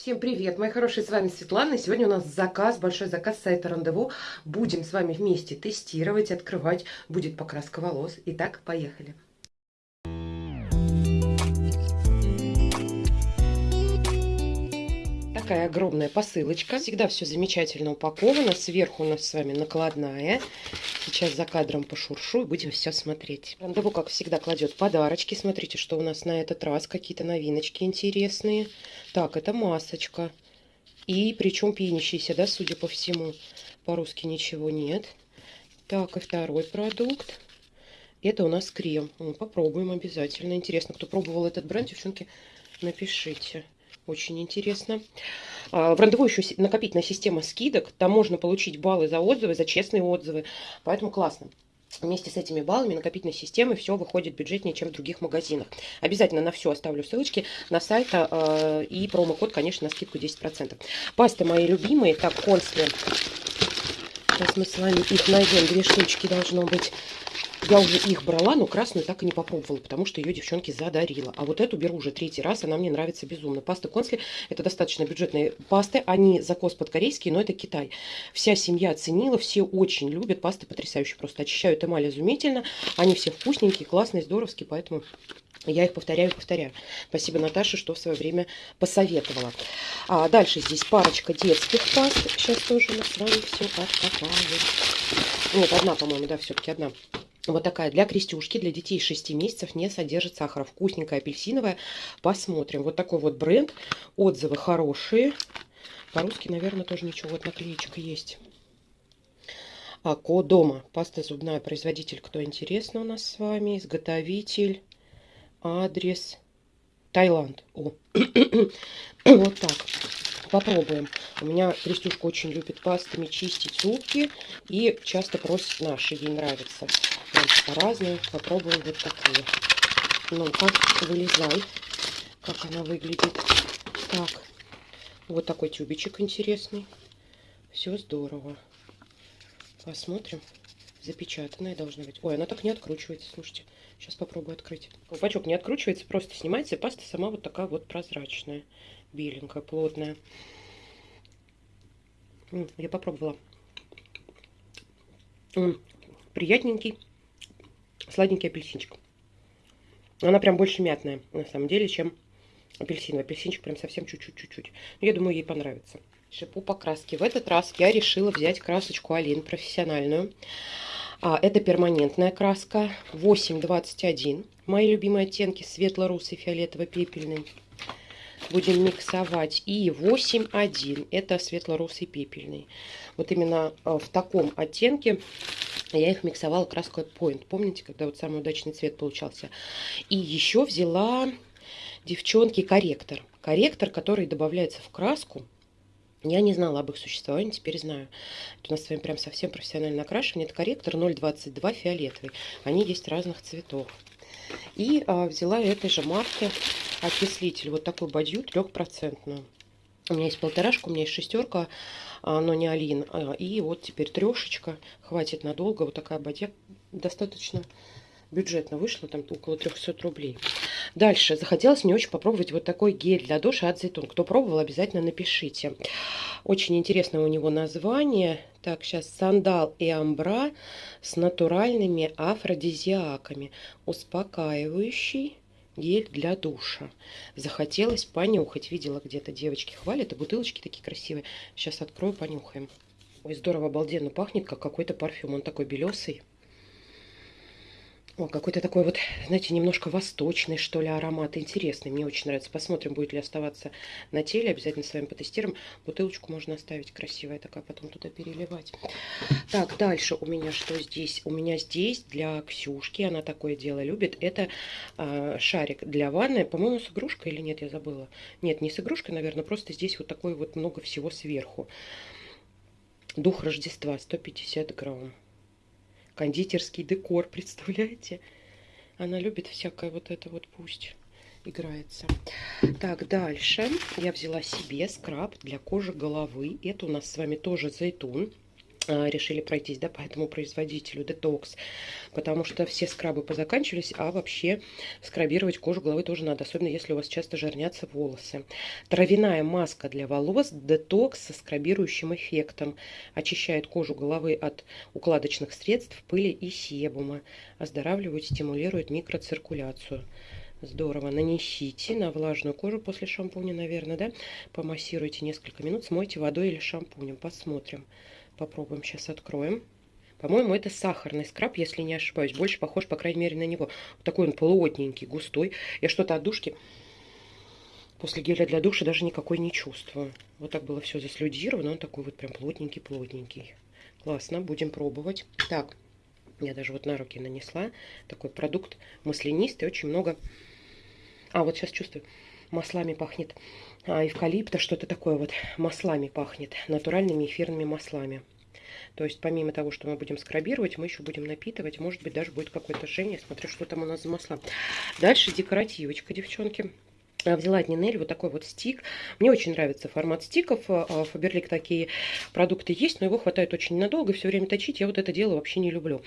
Всем привет, мои хорошие, с вами Светлана. Сегодня у нас заказ, большой заказ сайта Рандеву. Будем с вами вместе тестировать, открывать. Будет покраска волос. Итак, поехали. Такая огромная посылочка. Всегда все замечательно упаковано. Сверху у нас с вами накладная. Сейчас за кадром пошуршу и будем все смотреть. Рандеву, как всегда, кладет подарочки. Смотрите, что у нас на этот раз. Какие-то новиночки интересные. Так, это масочка. И причем пенящийся, да, судя по всему. По-русски ничего нет. Так, и второй продукт. Это у нас крем. Попробуем обязательно. Интересно, кто пробовал этот бренд, девчонки, напишите. Очень интересно. А, в рандеву еще накопительная система скидок. Там можно получить баллы за отзывы, за честные отзывы. Поэтому классно. Вместе с этими баллами накопительной системы все выходит бюджетнее, чем в других магазинах. Обязательно на все оставлю ссылочки на сайт э, и промокод, конечно, на скидку 10%. Пасты мои любимые. Так, консли. Сейчас мы с вами их найдем. Две штучки должно быть. Я уже их брала, но красную так и не попробовала, потому что ее девчонки задарила. А вот эту беру уже третий раз, она мне нравится безумно. Паста Консли – это достаточно бюджетные пасты. Они закос под корейские, но это Китай. Вся семья оценила, все очень любят. Пасты потрясающие, просто очищают эмаль изумительно. Они все вкусненькие, классные, здоровские, поэтому... Я их повторяю повторяю. Спасибо, Наташе, что в свое время посоветовала. А дальше здесь парочка детских паст. Сейчас тоже мы с вами все откопаем. Нет, одна, по-моему, да, все-таки одна. Вот такая для крестюшки, для детей 6 месяцев не содержит сахара. Вкусненькая, апельсиновая. Посмотрим. Вот такой вот бренд. Отзывы хорошие. По-русски, наверное, тоже ничего. Вот наклеечка есть. А, Кодома. Паста зубная. Производитель, кто интересно у нас с вами. Изготовитель. Адрес. Таиланд. О. вот так. Попробуем. У меня Крестюшка очень любит пастами чистить зубки и часто просит наши, ей нравится. Разные. Попробуем вот такую. Ну-ка, вылезай, как она выглядит. Так, вот такой тюбичек интересный. Все здорово. Посмотрим. Запечатанная должна быть. Ой, она так не откручивается, слушайте. Сейчас попробую открыть. Колпачок не откручивается, просто снимается, и паста сама вот такая вот прозрачная беленькая, плотная. Я попробовала. Приятненький, сладенький апельсинчик. Она прям больше мятная, на самом деле, чем апельсиновый. Апельсинчик прям совсем чуть-чуть, чуть-чуть. Я думаю, ей понравится. Шипу покраски. В этот раз я решила взять красочку Алин профессиональную. А, это перманентная краска 821. Мои любимые оттенки светло-русый, фиолетово-пепельный будем миксовать. И 8,1. Это светло-русый пепельный. Вот именно э, в таком оттенке я их миксовала краской Point. Помните, когда вот самый удачный цвет получался? И еще взяла, девчонки, корректор. Корректор, который добавляется в краску. Я не знала об их существовании, теперь знаю. Это у нас с вами прям совсем профессионально окрашивание. Это корректор 022 фиолетовый. Они есть разных цветов. И а, взяла этой же марки окислитель. Вот такой бадью трехпроцентную. У меня есть полторашка, у меня есть шестерка, а, но не Алин. А, и вот теперь трешечка. Хватит надолго. Вот такая бадья достаточно бюджетно вышло, там около 300 рублей. Дальше, захотелось мне очень попробовать вот такой гель для душа от Зайтун. Кто пробовал, обязательно напишите. Очень интересное у него название. Так, сейчас сандал и амбра с натуральными афродизиаками. Успокаивающий гель для душа. Захотелось понюхать. Видела где-то девочки хвалят, и бутылочки такие красивые. Сейчас открою, понюхаем. Ой, здорово, обалденно пахнет, как какой-то парфюм. Он такой белесый. Какой-то такой вот, знаете, немножко восточный, что ли, аромат. Интересный, мне очень нравится. Посмотрим, будет ли оставаться на теле. Обязательно с вами потестируем. Бутылочку можно оставить красивая такая, потом туда переливать. Так, дальше у меня что здесь? У меня здесь для Ксюшки, она такое дело любит, это э, шарик для ванны. По-моему, с игрушкой или нет, я забыла. Нет, не с игрушкой, наверное, просто здесь вот такой вот много всего сверху. Дух Рождества, 150 грамм кондитерский декор, представляете? Она любит всякое вот это вот пусть играется. Так, дальше я взяла себе скраб для кожи головы. Это у нас с вами тоже зайтун. А, решили пройтись, да, по этому производителю Detox, потому что все скрабы позаканчивались, а вообще скрабировать кожу головы тоже надо, особенно если у вас часто жирнятся волосы. Травяная маска для волос Detox со скрабирующим эффектом, очищает кожу головы от укладочных средств, пыли и себума, оздоравливает, стимулирует микроциркуляцию. Здорово. Нанесите на влажную кожу после шампуня, наверное, да? Помассируйте несколько минут, смойте водой или шампунем. Посмотрим. Попробуем сейчас откроем. По-моему, это сахарный скраб, если не ошибаюсь. Больше похож, по крайней мере, на него. Вот такой он плотненький, густой. Я что-то от душки после геля для душа даже никакой не чувствую. Вот так было все заслюдировано. Он такой вот прям плотненький-плотненький. Классно, будем пробовать. Так, я даже вот на руки нанесла. Такой продукт маслянистый, очень много... А, вот сейчас чувствую, маслами пахнет а, эвкалипта, что-то такое вот маслами пахнет, натуральными эфирными маслами. То есть помимо того, что мы будем скрабировать, мы еще будем напитывать. Может быть, даже будет какое-то жжение. Смотрю, что там у нас за масла. Дальше декоративочка, девчонки. Взяла от Нинель вот такой вот стик. Мне очень нравится формат стиков. Фаберлик такие продукты есть, но его хватает очень надолго. Все время точить я вот это дело вообще не люблю.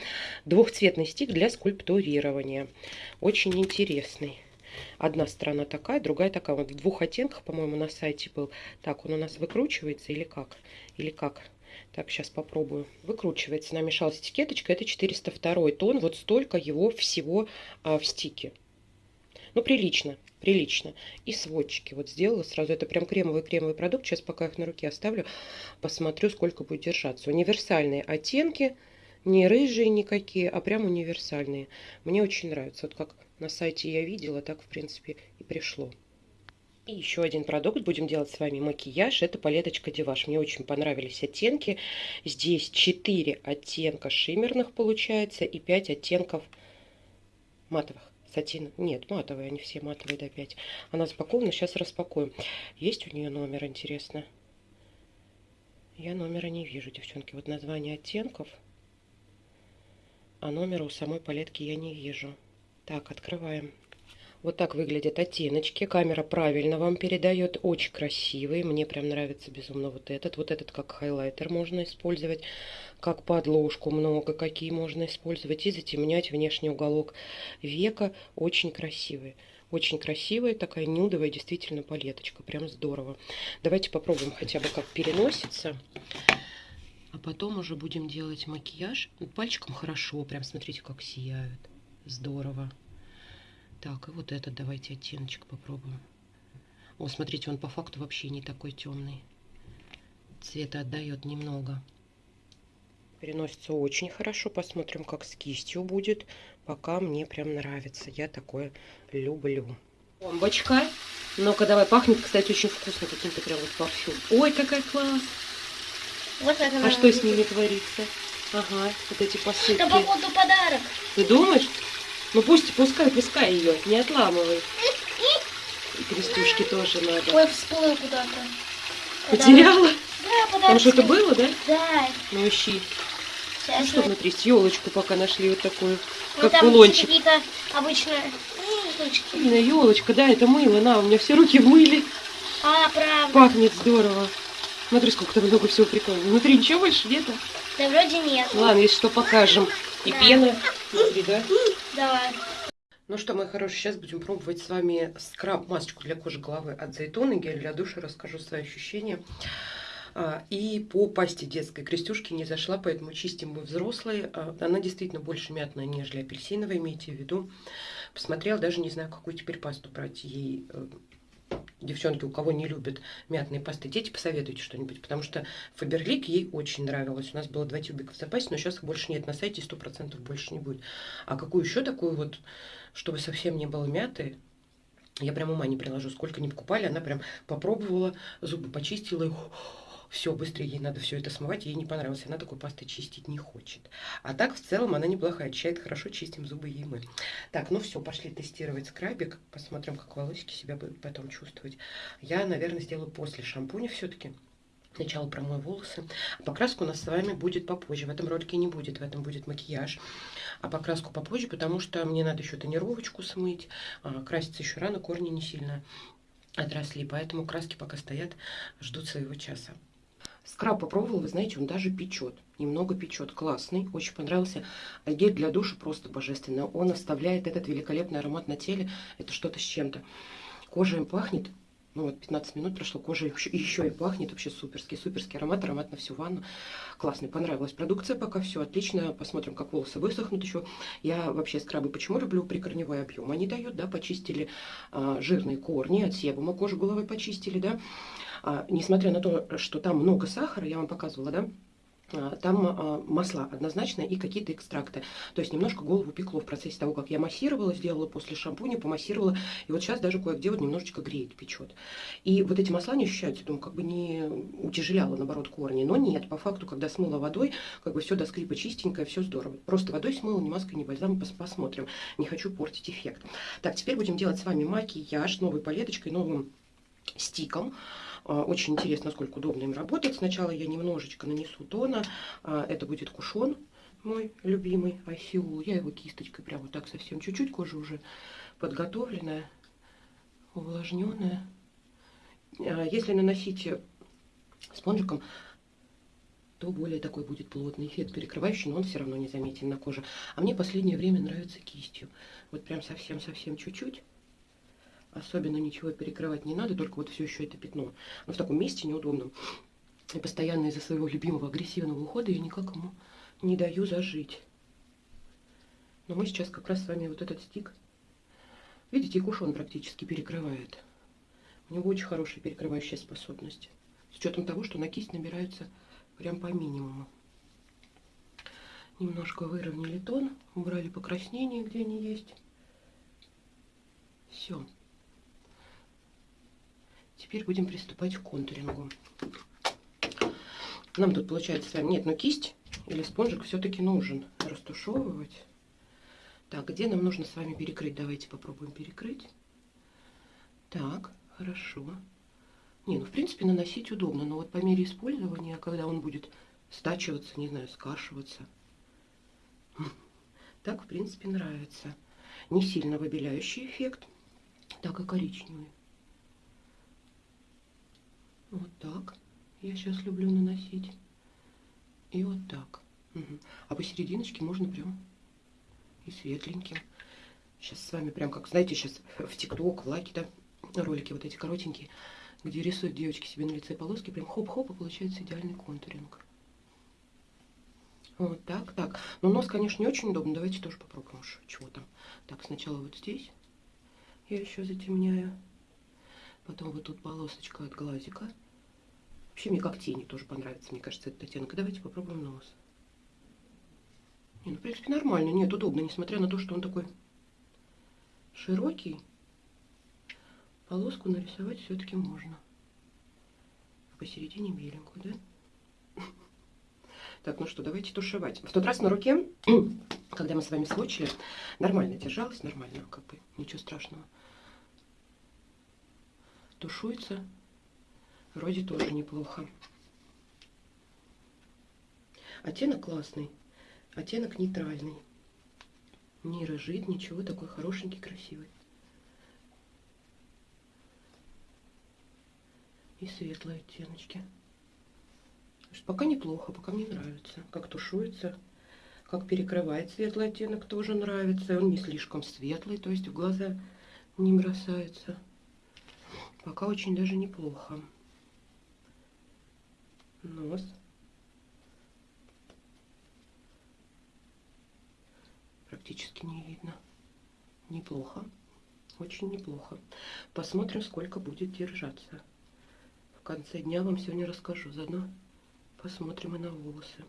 Двухцветный стик для скульптурирования. Очень интересный. Одна сторона такая, другая такая. Вот в двух оттенках, по-моему, на сайте был. Так, он у нас выкручивается или как? Или как? Так, сейчас попробую. Выкручивается. Намешалась этикеточка. Это 402 тон. Вот столько его всего а, в стике. Ну, прилично, прилично. И сводчики вот сделала сразу. Это прям кремовый-кремовый продукт. Сейчас пока их на руке оставлю, посмотрю, сколько будет держаться. Универсальные оттенки. Не рыжие никакие, а прям универсальные. Мне очень нравится. Вот как на сайте я видела, так, в принципе, и пришло. И еще один продукт. Будем делать с вами макияж. Это палеточка Деваш. Мне очень понравились оттенки. Здесь 4 оттенка шиммерных получается и 5 оттенков матовых. Сатин. Нет, матовые, они все матовые до 5. Она запакована, сейчас распакуем. Есть у нее номер, интересно? Я номера не вижу, девчонки. Вот название оттенков – а номера у самой палетки я не вижу. Так, открываем. Вот так выглядят оттеночки. Камера правильно вам передает. Очень красивый. Мне прям нравится безумно вот этот. Вот этот как хайлайтер можно использовать. Как подложку много. Какие можно использовать. И затемнять внешний уголок века. Очень красивый. Очень красивая такая нюдовая действительно палеточка. Прям здорово. Давайте попробуем хотя бы как переносится. А потом уже будем делать макияж. Ну, пальчиком хорошо, прям смотрите, как сияют. Здорово. Так, и вот этот давайте оттеночек попробуем. О, смотрите, он по факту вообще не такой темный. Цвета отдает немного. Переносится очень хорошо. Посмотрим, как с кистью будет. Пока мне прям нравится. Я такое люблю. Бомбочка. Ну-ка, давай. Пахнет, кстати, очень вкусно каким-то прям вот парфюм. Ой, какая класс. Вот это а что с ними творится? Ага, вот эти посылки. Это походу подарок. Ты думаешь? Ну пусть, пускай, пускай ее, не отламывай. И крестюшки тоже надо. Ой, всплыл куда-то. Потеряла? Да, подарок. Там что-то было, да? Да. Ну ищи. Сейчас ну что внутри? С елочку пока нашли вот такую, ну, как кулончик. какие-то обычные штучки. Елочка, да, это мыло. На, у меня все руки в мыле. А, правда. Пахнет здорово. Смотри, сколько там много всего прикольного. Внутри ничего больше нету? Да вроде нет. Ладно, если что, покажем. И да. пена внутри, да? Давай. Ну что, мои хорошие, сейчас будем пробовать с вами скраб-масочку для кожи головы от Зайтона. Гель для душа, расскажу свои ощущения. А, и по пасте детской крестюшки не зашла, поэтому чистим мы взрослые. А, она действительно больше мятная, нежели апельсиновая, имейте в виду. Посмотрела, даже не знаю, какую теперь пасту брать ей э, девчонки, у кого не любят мятные пасты, дети, посоветуйте что-нибудь, потому что Фаберлик ей очень нравилось. У нас было два тюбика в запасе, но сейчас больше нет. На сайте сто процентов больше не будет. А какую еще такую вот, чтобы совсем не было мяты, я прям ума не приложу. Сколько не покупали, она прям попробовала, зубы почистила и все, быстрее ей надо все это смывать, ей не понравилось, она такой пастой чистить не хочет. А так, в целом, она неплохая, очищает хорошо, чистим зубы ей мы. Так, ну все, пошли тестировать скрабик, посмотрим, как волосики себя будут потом чувствовать. Я, наверное, сделаю после шампуня все-таки. Сначала промою волосы. А покраска у нас с вами будет попозже. В этом ролике не будет, в этом будет макияж. А покраску попозже, потому что мне надо еще тонировочку смыть. А, краситься еще рано, корни не сильно отросли. Поэтому краски пока стоят, ждут своего часа. Скраб попробовала, вы знаете, он даже печет. Немного печет. Классный. Очень понравился. Гель для душа просто божественный. Он оставляет этот великолепный аромат на теле. Это что-то с чем-то. Кожа им пахнет. Ну вот 15 минут прошло, кожа еще, еще и пахнет. Вообще суперский, суперский аромат. Аромат на всю ванну. Классный. Понравилась продукция пока. Все отлично. Посмотрим, как волосы высохнут еще. Я вообще скрабы почему люблю прикорневой объем? Они дают, да, почистили а, жирные корни от себума. Кожу головы почистили, да. А, несмотря на то, что там много сахара, я вам показывала, да, а, там а, масла однозначно и какие-то экстракты. То есть немножко голову пекло в процессе того, как я массировала, сделала после шампуня, помассировала. И вот сейчас даже кое-где вот немножечко греет, печет. И вот эти масла не ощущаются, думаю, как бы не утяжеляло, наоборот, корни. Но нет, по факту, когда смыла водой, как бы все до скрипа чистенькое, все здорово. Просто водой смыла, ни маской, ни бальзамом, посмотрим. Не хочу портить эффект. Так, теперь будем делать с вами макияж новой палеточкой, новым стиком. А, очень интересно, насколько удобно им работать. Сначала я немножечко нанесу тона. А, это будет кушон мой любимый Айсиул. Я его кисточкой прямо вот так совсем чуть-чуть. Кожа уже подготовленная, увлажненная. А, если наносить спонжиком, то более такой будет плотный эффект перекрывающий, но он все равно не заметен на коже. А мне последнее время нравится кистью. Вот прям совсем-совсем чуть-чуть. Особенно ничего перекрывать не надо, только вот все еще это пятно. Но в таком месте неудобном. И постоянно из-за своего любимого агрессивного ухода я никак ему не даю зажить. Но мы сейчас как раз с вами вот этот стик, видите, и кушон практически перекрывает. У него очень хорошая перекрывающая способность. С учетом того, что на кисть набирается прям по минимуму. Немножко выровняли тон, убрали покраснения, где они есть. Все. Теперь будем приступать к контурингу. Нам тут получается с вами... Нет, но кисть или спонжик все-таки нужен растушевывать. Так, где нам нужно с вами перекрыть? Давайте попробуем перекрыть. Так, хорошо. Не, ну в принципе наносить удобно, но вот по мере использования, когда он будет стачиваться, не знаю, скашиваться, так в принципе нравится. Не сильно выбеляющий эффект, так и коричневый. Вот так. Я сейчас люблю наносить. И вот так. Угу. А посерединочке можно прям и светленьким. Сейчас с вами прям как, знаете, сейчас в ТикТок, в лайки, да, ролики вот эти коротенькие, где рисуют девочки себе на лице полоски, прям хоп-хоп, и получается идеальный контуринг. Вот так, так. Но нос, конечно, не очень удобно. Давайте тоже попробуем чего там. Так, сначала вот здесь я еще затемняю. Потом вот тут полосочка от глазика. Вообще мне как тени тоже понравится, мне кажется, этот оттенок. Давайте попробуем нос. Не, ну, в принципе, нормально. Нет, удобно, несмотря на то, что он такой широкий. Полоску нарисовать все-таки можно. Посередине беленькую, да? Так, ну что, давайте тушевать. В тот раз на руке, когда мы с вами сводчили, нормально держалась, нормально, как бы, ничего страшного. Тушуется Вроде тоже неплохо. Оттенок классный. Оттенок нейтральный. Не рыжит, ничего, такой хорошенький, красивый. И светлые оттеночки. Пока неплохо, пока мне нравится. Как тушуется, как перекрывает светлый оттенок, тоже нравится. Он не слишком светлый, то есть в глаза не бросается. Пока очень даже неплохо нос. Практически не видно. Неплохо. Очень неплохо. Посмотрим, сколько будет держаться. В конце дня вам сегодня расскажу. Заодно посмотрим и на волосы.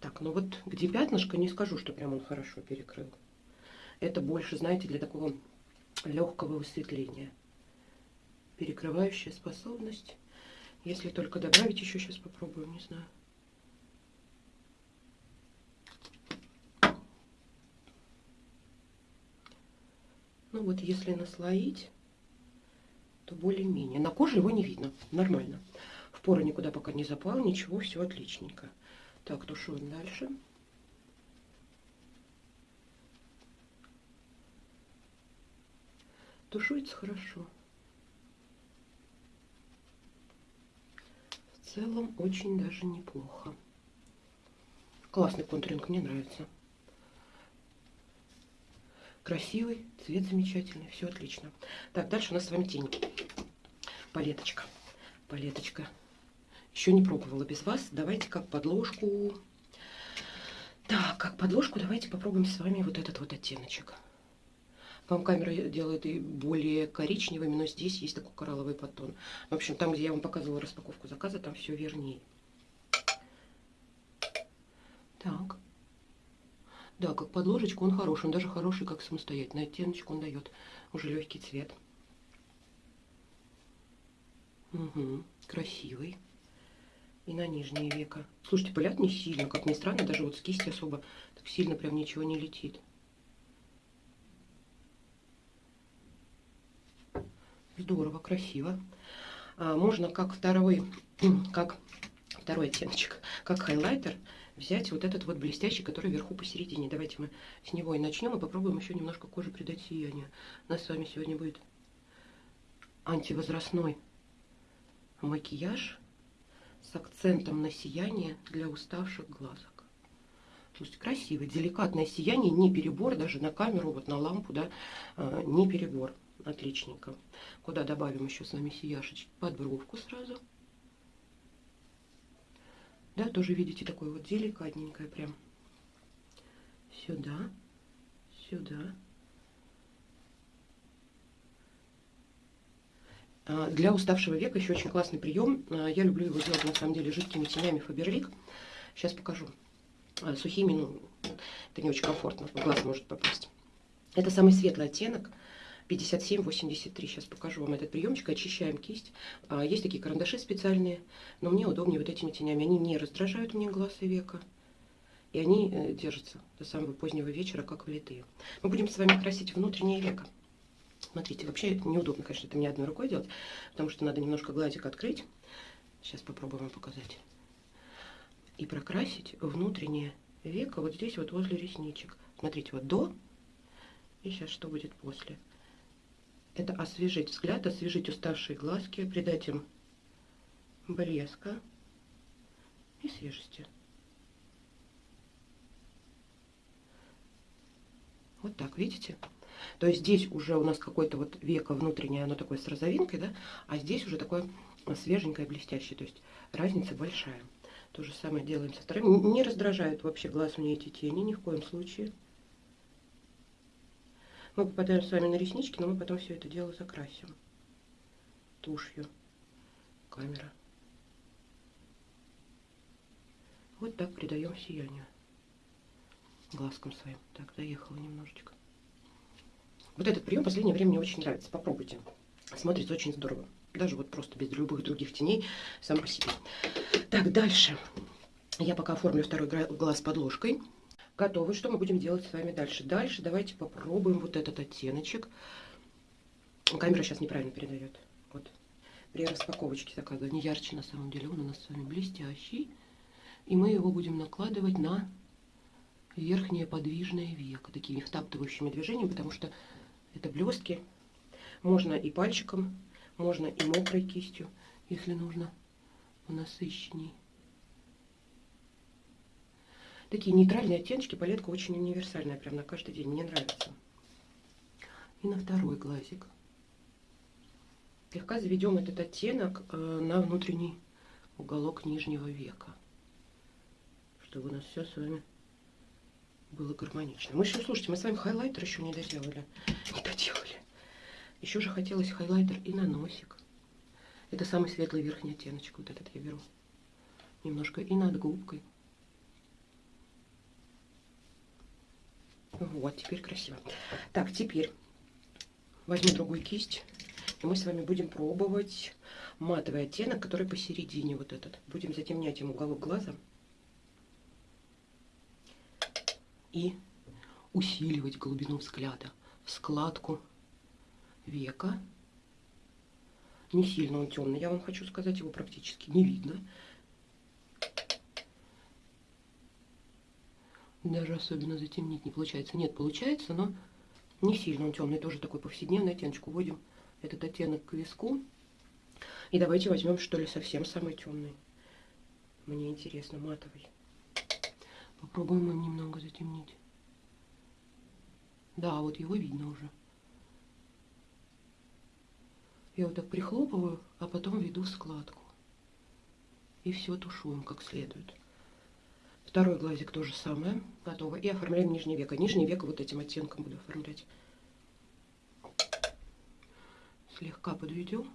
Так, ну вот где пятнышко, не скажу, что прям он хорошо перекрыл. Это больше, знаете, для такого легкого высветления. Перекрывающая способность. Если только добавить еще сейчас попробуем, не знаю. Ну вот, если наслоить, то более-менее. На коже его не видно, нормально. В поры никуда пока не запал, ничего, все отличненько. Так, тушуем дальше. Тушуется хорошо. Целом очень даже неплохо. Классный контуринг, мне нравится. Красивый, цвет замечательный, все отлично. Так, дальше у нас с вами тень. Палеточка. Палеточка. Еще не пробовала без вас. Давайте как подложку. Так, как подложку давайте попробуем с вами вот этот вот оттеночек. Вам камера делает и более коричневыми, но здесь есть такой коралловый подтон. В общем, там, где я вам показывала распаковку заказа, там все вернее. Так. Да, как подложечку он хороший. Он даже хороший, как самостоятельный оттеночек он дает. Уже легкий цвет. Угу, красивый. И на нижнее веко. Слушайте, пылят не сильно, как ни странно, даже вот с кисти особо так сильно прям ничего не летит. Здорово, красиво. А, можно как второй, как второй оттеночек, как хайлайтер взять вот этот вот блестящий, который вверху посередине. Давайте мы с него и начнем, и попробуем еще немножко коже придать сияние. У нас с вами сегодня будет антивозрастной макияж с акцентом на сияние для уставших глазок. Слушайте, красивый, деликатное сияние, не перебор, даже на камеру, вот на лампу, да, а, не перебор. Отличненько. Куда добавим еще с вами сияшечки? Под бровку сразу. Да, тоже видите, такое вот деликатненькое прям. Сюда, сюда. А, для уставшего века еще очень классный прием. А, я люблю его делать на самом деле жидкими тенями Фаберлик. Сейчас покажу. А, сухими, ну, это не очень комфортно, в глаз может попасть. Это самый светлый оттенок. 57-83. Сейчас покажу вам этот приемчик. Очищаем кисть. А, есть такие карандаши специальные, но мне удобнее вот этими тенями. Они не раздражают мне глаз и века. И они э, держатся до самого позднего вечера, как влитые. Мы будем с вами красить внутреннее веко. Смотрите, вообще неудобно, конечно, это мне одной рукой делать, потому что надо немножко гладик открыть. Сейчас попробуем показать. И прокрасить внутреннее веко вот здесь вот возле ресничек. Смотрите, вот до, и сейчас что будет после это освежить взгляд, освежить уставшие глазки, придать им блеска и свежести. Вот так, видите? То есть здесь уже у нас какое-то вот веко внутреннее, оно такое с розовинкой, да? А здесь уже такое свеженькое, блестящее. То есть разница большая. То же самое делаем со вторым. Не раздражают вообще глаз мне эти тени ни в коем случае. Мы попадаем с вами на реснички, но мы потом все это дело закрасим тушью. Камера. Вот так придаем сияние глазкам своим. Так, доехала немножечко. Вот этот прием в последнее время мне очень нравится. Попробуйте. Смотрится очень здорово. Даже вот просто без любых других теней сам по себе. Так, дальше. Я пока оформлю второй глаз подложкой готовы. Что мы будем делать с вами дальше? Дальше давайте попробуем вот этот оттеночек. Камера сейчас неправильно передает. Вот. При распаковочке заказа не ярче на самом деле. Он у нас с вами блестящий. И мы его будем накладывать на верхнее подвижное веко. Такими втаптывающими движениями, потому что это блестки. Можно и пальчиком, можно и мокрой кистью, если нужно насыщенней. Такие нейтральные оттеночки, палетка очень универсальная, прям на каждый день, мне нравится. И на второй глазик. Слегка заведем этот оттенок э, на внутренний уголок нижнего века, чтобы у нас все с вами было гармонично. Мы еще, слушайте, мы с вами хайлайтер еще не доделали. Не доделали. Еще же хотелось хайлайтер и на носик. Это самый светлый верхний оттеночек, вот этот я беру. Немножко и над губкой. Вот, теперь красиво. Так, теперь возьму другую кисть. И мы с вами будем пробовать матовый оттенок, который посередине вот этот. Будем затемнять им уголок глаза. И усиливать глубину взгляда складку века. Не сильно он темный, я вам хочу сказать, его практически не видно. Даже особенно затемнить не получается. Нет, получается, но не сильно он темный. Тоже такой повседневный оттеночек. Уводим этот оттенок к виску. И давайте возьмем, что ли, совсем самый темный. Мне интересно, матовый. Попробуем им немного затемнить. Да, вот его видно уже. Я вот так прихлопываю, а потом веду складку. И все тушуем как следует. Второй глазик то же самое. Готово. И оформляем нижнее веко. Нижнее веко вот этим оттенком буду оформлять. Слегка подведем.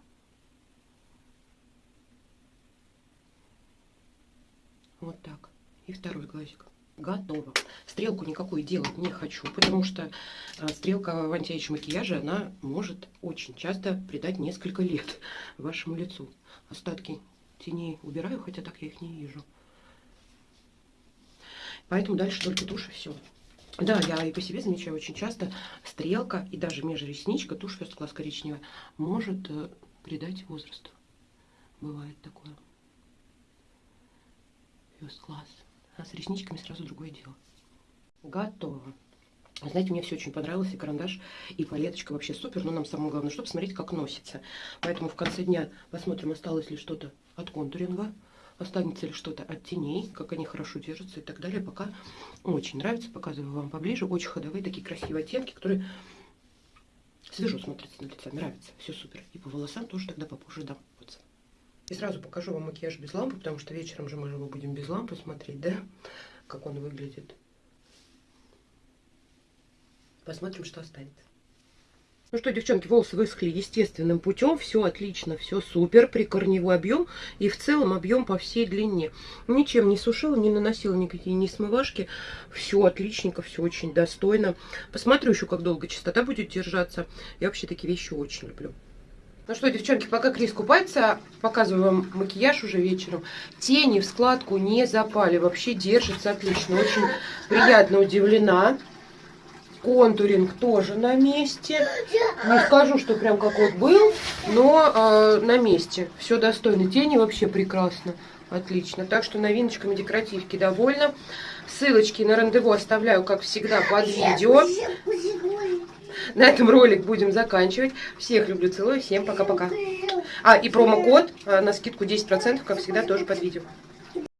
Вот так. И второй глазик. Готово. Стрелку никакой делать не хочу, потому что а, стрелка в антиэйдж макияже, она может очень часто придать несколько лет вашему лицу. Остатки теней убираю, хотя так я их не вижу. Поэтому дальше только тушь и все. Да, я и по себе замечаю очень часто стрелка и даже межресничка, тушь First Class коричневая, может э, придать возрасту. Бывает такое. First Class. А с ресничками сразу другое дело. Готово. Знаете, мне все очень понравилось, и карандаш, и палеточка вообще супер, но нам самое главное, чтобы смотреть, как носится. Поэтому в конце дня посмотрим, осталось ли что-то от контуринга, останется ли что-то от теней, как они хорошо держатся и так далее. Пока очень нравится, показываю вам поближе. Очень ходовые такие красивые оттенки, которые свежо смотрятся на лице, нравится, все супер. И по волосам тоже тогда попозже дам. И сразу покажу вам макияж без лампы, потому что вечером же мы его будем без лампы смотреть, да, как он выглядит. Посмотрим, что останется. Ну что, девчонки, волосы высохли естественным путем. Все отлично, все супер. Прикорневой объем и в целом объем по всей длине. Ничем не сушила, не наносила никакие ни смывашки. Все отличненько, все очень достойно. Посмотрю еще, как долго чистота будет держаться. Я вообще такие вещи очень люблю. Ну что, девчонки, пока Крис купается, показываю вам макияж уже вечером. Тени в складку не запали, вообще держится отлично. Очень приятно удивлена. Контуринг тоже на месте. Не скажу, что прям как вот был, но э, на месте. Все достойно. Тени вообще прекрасно. Отлично. Так что новиночками декоративки довольна. Ссылочки на рандеву оставляю, как всегда, под видео. На этом ролик будем заканчивать. Всех люблю, целую. Всем пока-пока. А, и промокод э, на скидку 10%, как всегда, тоже под видео.